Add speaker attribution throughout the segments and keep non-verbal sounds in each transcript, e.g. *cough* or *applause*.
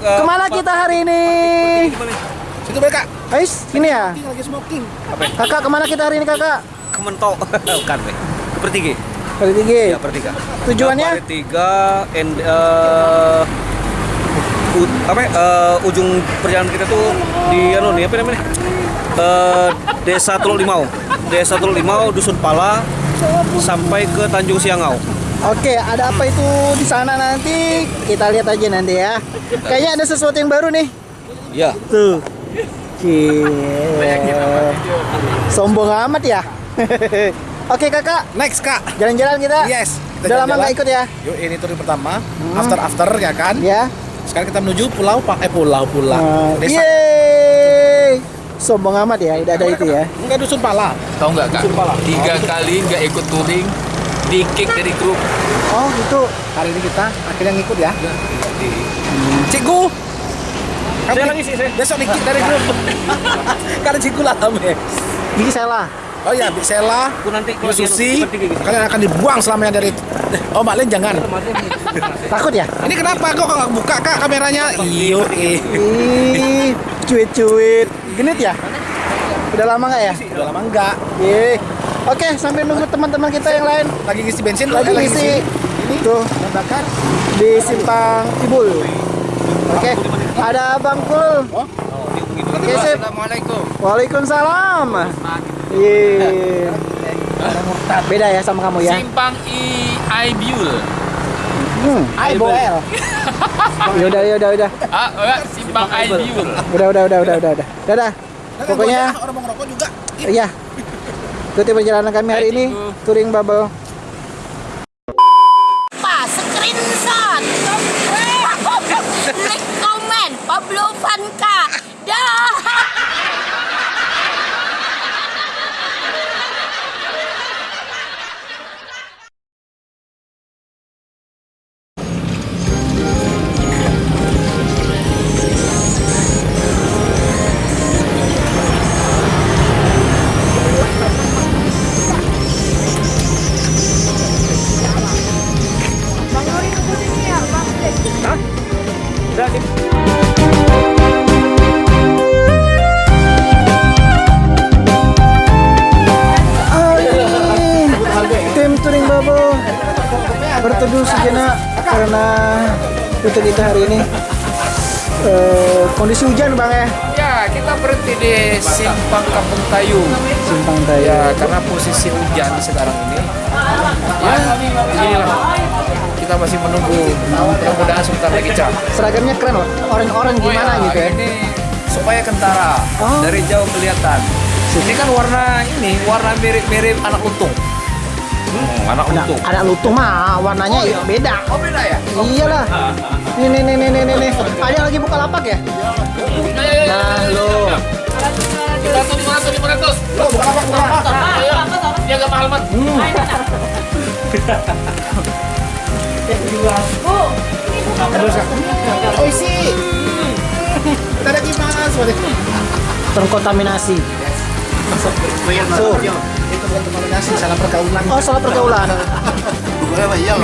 Speaker 1: uh,
Speaker 2: Ke mana kita hari ini?
Speaker 1: Situ mereka.
Speaker 2: Ais, ini ya.
Speaker 1: Lagi smoking.
Speaker 2: Kakak ke mana kita hari ini kakak?
Speaker 3: Kementok. *laughs* Bukan, Be. Ke Pertiga.
Speaker 2: Hari tiga.
Speaker 3: Ya, Pertiga.
Speaker 2: Tujuannya?
Speaker 3: Pertiga and uh, u- apa ya, uh, ujung perjalanan kita tuh di anu nih apa namanya? Uh, Desa Teluk Limau. Desa Teluk Limau, Dusun Pala sampai ke Tanjung Siangau.
Speaker 2: Oke, ada apa itu di sana nanti? Kita lihat aja nanti ya. Kayaknya ada sesuatu yang baru nih.
Speaker 3: Ya.
Speaker 2: Tuh. Cie. Sombong amat ya. *laughs* Oke kakak,
Speaker 1: Next kak.
Speaker 2: jalan-jalan kita.
Speaker 1: Yes. Kita
Speaker 2: Udah lama nggak ikut ya?
Speaker 1: Yuk ini tur pertama. After after ya kan.
Speaker 2: Ya.
Speaker 1: Sekarang kita menuju pulau Pak eh pulau pulau. Desa.
Speaker 2: yeay. Sombong amat ya, tidak ada itu ya.
Speaker 1: Enggak dusun Pala.
Speaker 4: Tahu nggak kak?
Speaker 1: Dusun Pala.
Speaker 4: Tiga kali nggak ikut touring, di kick dari grup.
Speaker 2: Oh gitu.
Speaker 1: Kali ini kita akhirnya ngikut ya. Cikgu.
Speaker 3: Saya lagi sih, saya.
Speaker 1: Besok ngikut dari grup. *laughs* Karena cikgu lah kami.
Speaker 2: Gigi salah.
Speaker 1: Oh ya, Bik Sela,
Speaker 3: nanti
Speaker 1: Susi, kalian akan dibuang selamanya dari Oh, Mbak Len jangan.
Speaker 2: Takut ya?
Speaker 1: Ini kenapa kok nggak buka Kak kameranya? Iyo, eh.
Speaker 2: Ih, cuit-cuit. Genit ya? Udah lama nggak ya?
Speaker 1: Udah lama enggak.
Speaker 2: Ih. Oke, sampai nunggu teman-teman kita yang lain
Speaker 1: Lagi ngisi bensin,
Speaker 2: lagi
Speaker 1: eh,
Speaker 2: ngisi
Speaker 1: Ini
Speaker 2: tuh
Speaker 1: bakar.
Speaker 2: di simpang Tibul. Oke, ada Bang Kul.
Speaker 1: Oh,
Speaker 2: Oke, sip.
Speaker 4: Assalamualaikum.
Speaker 2: Waalaikumsalam. Iya. Beda ya sama kamu ya?
Speaker 4: Simpang I Aibiul.
Speaker 2: Hmm, Aiboel. *laughs* ya udah, ya udah, udah.
Speaker 4: Ah, Simpang Aibiul.
Speaker 2: Udah, udah, udah, udah, udah, udah. Dadah. Pokoknya
Speaker 1: orang mau ngerokok juga.
Speaker 2: iya. Ikuti perjalanan kami hari ini touring bubble. Berteduh sejenak karena rute kita hari ini eh, kondisi hujan bang ya
Speaker 4: Ya, kita berhenti di Simpang Kampung Tayu.
Speaker 2: simpang tayo
Speaker 4: Ya, karena posisi hujan sekarang ini. Ya, inilah. Kita masih menunggu. Mudah-mudahan sebentar lagi cak.
Speaker 2: seragamnya keren loh orang-orang gimana gitu ya
Speaker 4: Ini supaya kentara
Speaker 2: Oh.
Speaker 4: dari jauh kelihatan. Ini kan warna ini warna mirip-mirip anak lutung. Hmm, anak
Speaker 2: ada,
Speaker 4: lutung.
Speaker 2: ada lutung mah warnanya beda
Speaker 4: Oh beda ya?
Speaker 2: iyalah nih nih nih nih nih nih, nih ada yang lagi buka lapak ya nah lo
Speaker 4: Kita tuh lima ratus lima ratus.
Speaker 1: Lo bukan apa bukan apa.
Speaker 4: Dia agak mahal mat.
Speaker 1: Oh isi. Kita ada gimana soalnya?
Speaker 2: terkontaminasi
Speaker 1: So, itu bukan kontaminasi, salah pergaulan.
Speaker 2: oh salah pergaulan
Speaker 1: iya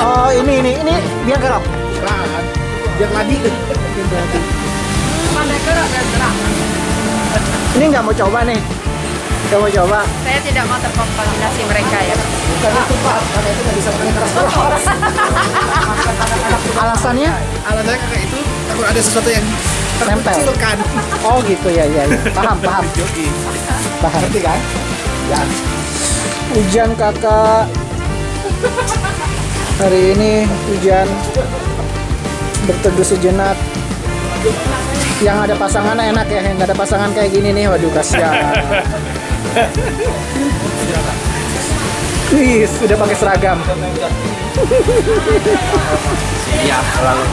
Speaker 2: oh ini ini ini biar garap
Speaker 1: Bukan. Biar ladi.
Speaker 2: ini nggak mau coba nih nggak mau coba
Speaker 5: Saya tidak mau terkontaminasi mereka ya.
Speaker 1: Bukan itu Pak, karena itu nggak bisa pakai keras-keras. *laughs*
Speaker 2: alasannya
Speaker 1: Alasannya kakak itu takut ada sesuatu yang
Speaker 2: Nempel.
Speaker 1: terkecilkan.
Speaker 2: oh gitu ya ya, ya. paham paham paham
Speaker 1: Ngerti kan? Ya.
Speaker 2: hujan kakak hari ini hujan berteduh sejenak yang ada pasangan enak ya yang ada pasangan kayak gini nih waduh kasihan Wih, sudah pakai seragam.
Speaker 4: Siap selalu.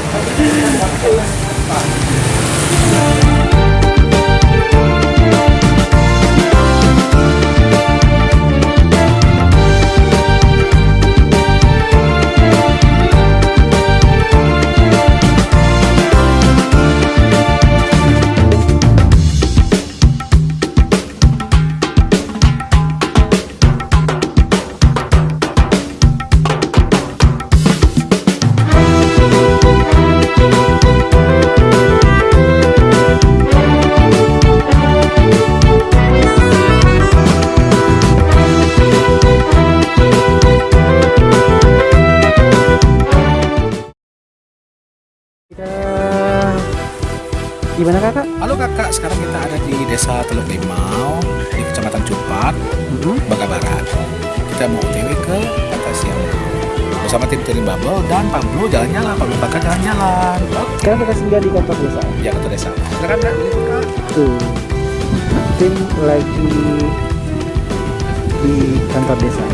Speaker 1: Sekarang kita ada di desa Teluk Limau, di kecamatan Cupat,
Speaker 2: Mhm.
Speaker 1: Baga Barat. Kita mau otw ke Pantai Siang. Bersama tim touring Bubble dan Pablo jalan-jalan, Pablo bakal jalan-jalan. Oke,
Speaker 2: Sekarang kita singgah di kantor desa.
Speaker 1: ya ke desa. Silakan kak.
Speaker 2: Tuh. Tim lagi di kantor desa.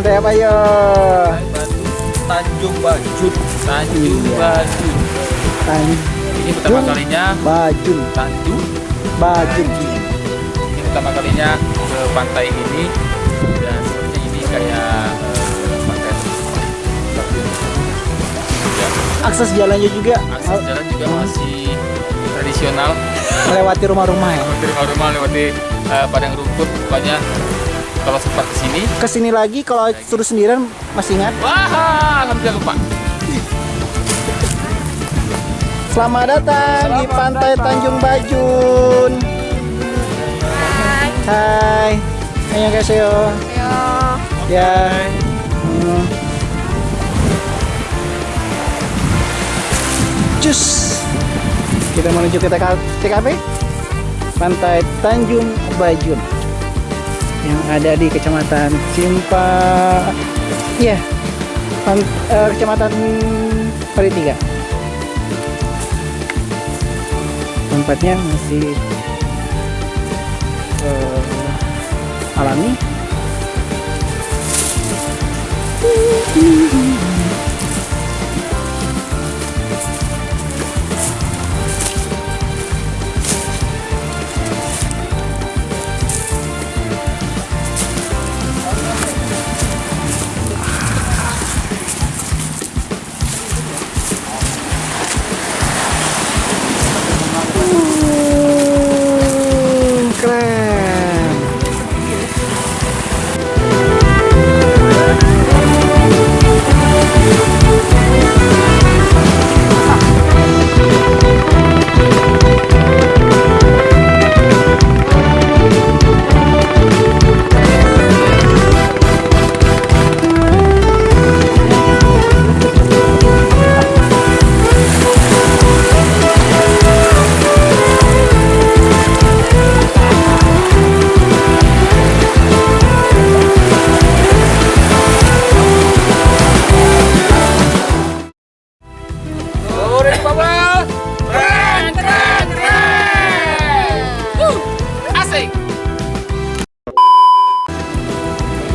Speaker 2: Pantai apa ya?
Speaker 4: Tanjung Bajut. Tanjung
Speaker 2: Iya.
Speaker 4: Bajut.
Speaker 2: Tanjung
Speaker 4: Ini pertama kalinya
Speaker 2: Bajun,
Speaker 4: Tanjung.
Speaker 2: Bajun.
Speaker 4: Ini pertama kalinya ke pantai ini dan sepertinya ini kayak eh, pantai ya,
Speaker 2: Akses jalannya juga
Speaker 4: akses jalan juga masih tradisional
Speaker 2: melewati rumah-rumah ya.
Speaker 4: lewati rumah-rumah lewati eh, padang rumput pokoknya kalau sempat ke
Speaker 2: sini Ke sini lagi kalau suruh sendirian masih ingat.
Speaker 4: wah alhamdulillah lupa
Speaker 2: Selamat datang di Pantai Tanjung Bajun. Hai. Annyeonghaseyo. Ya. Hmm. Cus. Kita menuju ke TK TKP Pantai Tanjung Bajun yang ada di Kecamatan Simpa. Pan- eh, Kecamatan Paritiga. Tempatnya masih eh, alami.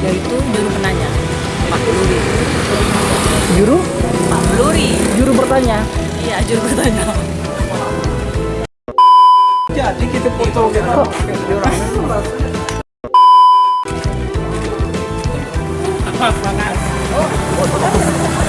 Speaker 5: Yaitu juru penanya. Pak Luri.
Speaker 2: Juru,
Speaker 5: Pak Luri.
Speaker 2: juru bertanya.
Speaker 5: Iya, juru bertanya.
Speaker 1: Jadi kita foto gitu.
Speaker 5: Hey,